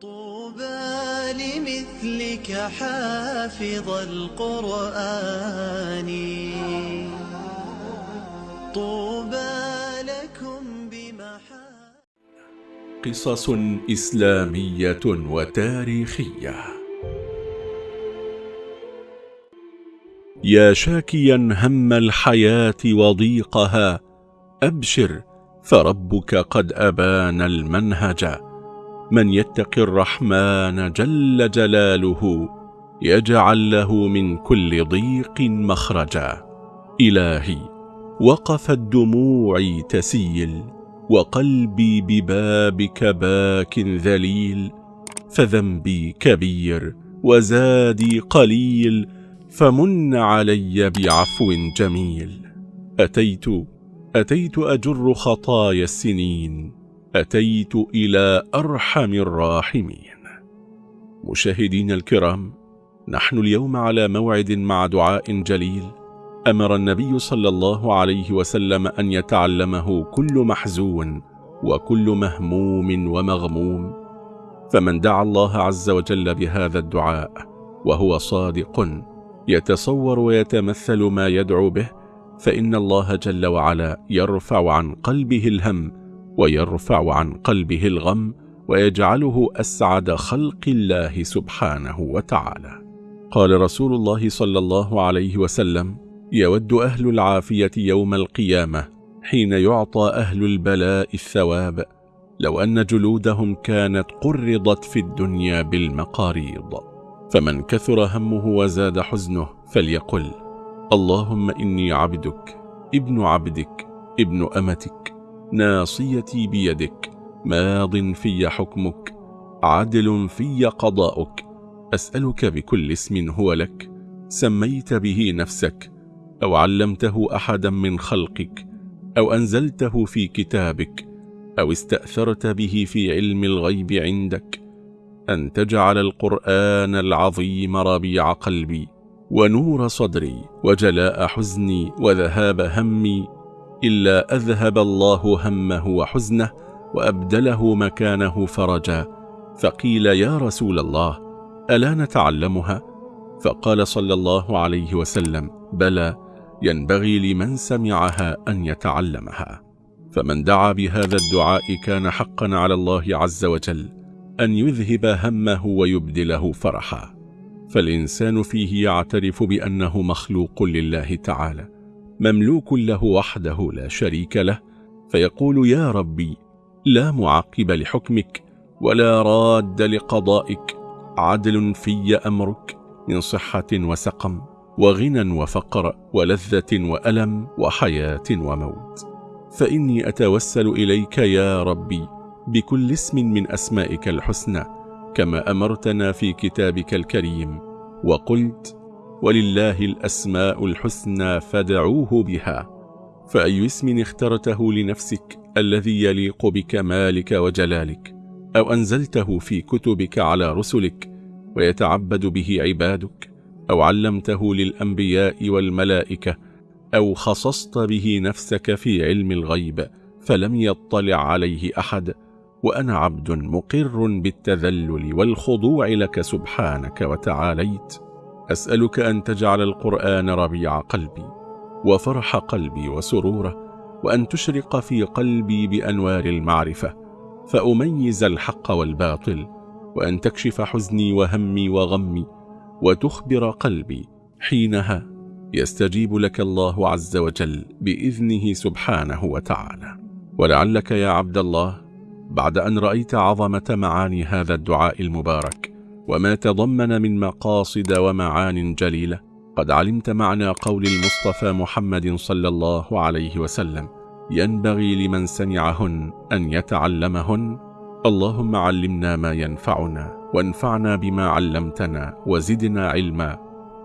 طوبى لمثلك حافظ القرآن. طوبى لكم بمحا قصص إسلامية وتاريخية. يا شاكيا هم الحياة وضيقها أبشر فربك قد أبان المنهج. من يتق الرحمن جل جلاله يجعل له من كل ضيق مخرجا. إلهي وقفت دموعي تسيل وقلبي ببابك باك ذليل فذنبي كبير وزادي قليل فمن علي بعفو جميل. أتيت أتيت أجر خطايا السنين أتيت إلى أرحم الراحمين. مشاهدين الكرام نحن اليوم على موعد مع دعاء جليل. أمر النبي صلى الله عليه وسلم أن يتعلمه كل محزون وكل مهموم ومغموم. فمن دعا الله عز وجل بهذا الدعاء وهو صادق يتصور ويتمثل ما يدعو به فإن الله جل وعلا يرفع عن قلبه الهم ويرفع عن قلبه الغم ويجعله أسعد خلق الله سبحانه وتعالى. قال رسول الله صلى الله عليه وسلم يود أهل العافية يوم القيامة حين يعطى أهل البلاء الثواب. لو أن جلودهم كانت قرضت في الدنيا بالمقاريض. فمن كثر همه وزاد حزنه فليقل اللهم إني عبدك ابن عبدك ابن أمتك. ناصيتي بيدك ماض في حكمك عدل في قضاؤك. أسألك بكل اسم هو لك سميت به نفسك أو علمته أحدا من خلقك أو أنزلته في كتابك أو استأثرت به في علم الغيب عندك. أن تجعل القرآن العظيم ربيع قلبي ونور صدري وجلاء حزني وذهاب همي إلا أذهب الله همه وحزنه وأبدله مكانه فرجا. فقيل يا رسول الله ألا نتعلمها؟ فقال صلى الله عليه وسلم بلى ينبغي لمن سمعها أن يتعلمها. فمن دعا بهذا الدعاء كان حقا على الله عز وجل أن يذهب همه ويبدله فرحا. فالإنسان فيه يعترف بأنه مخلوق لله تعالى. مملوك له وحده لا شريك له فيقول يا ربي لا معقب لحكمك ولا راد لقضائك عدل في أمرك من صحة وسقم وغنى وفقر ولذة وألم وحياة وموت. فإني أتوسل إليك يا ربي بكل اسم من أسمائك الحسنى كما أمرتنا في كتابك الكريم وقلت ولله الأسماء الحسنى فدعوه بها. فأي اسم اخترته لنفسك الذي يليق بكمالك وجلالك أو أنزلته في كتبك على رسلك ويتعبد به عبادك أو علمته للأنبياء والملائكة أو خصصت به نفسك في علم الغيب فلم يطلع عليه أحد. وأنا عبد مقر بالتذلل والخضوع لك سبحانك وتعاليت. أسألك أن تجعل القرآن ربيع قلبي وفرح قلبي وسروره وأن تشرق في قلبي بأنوار المعرفة فأميز الحق والباطل وأن تكشف حزني وهمي وغمي وتخبر قلبي حينها يستجيب لك الله عز وجل بإذنه سبحانه وتعالى. ولعلك يا عبد الله بعد أن رأيت عظمة معاني هذا الدعاء المبارك وما تضمن من مقاصد ومعان جليلة. قد علمت معنى قول المصطفى محمد صلى الله عليه وسلم ينبغي لمن سمعهن أن يتعلمهن. اللهم علمنا ما ينفعنا وانفعنا بما علمتنا وزدنا علما.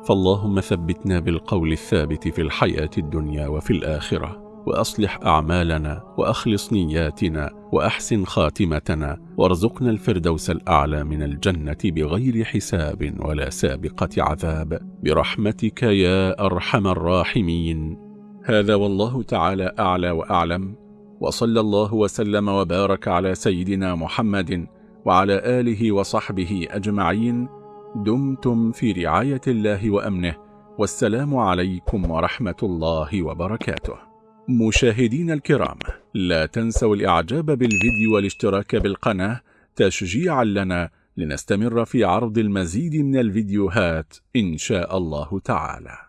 فاللهم ثبتنا بالقول الثابت في الحياة الدنيا وفي الآخرة. وأصلح أعمالنا وأخلص نياتنا وأحسن خاتمتنا وارزقنا الفردوس الأعلى من الجنة بغير حساب ولا سابقة عذاب. برحمتك يا أرحم الراحمين. هذا والله تعالى أعلى وأعلم. وصلى الله وسلم وبارك على سيدنا محمد وعلى آله وصحبه أجمعين. دمتم في رعاية الله وأمنه. والسلام عليكم ورحمة الله وبركاته. مشاهدين الكرام لا تنسوا الإعجاب بالفيديو والاشتراك بالقناة تشجيعا لنا لنستمر في عرض المزيد من الفيديوهات إن شاء الله تعالى.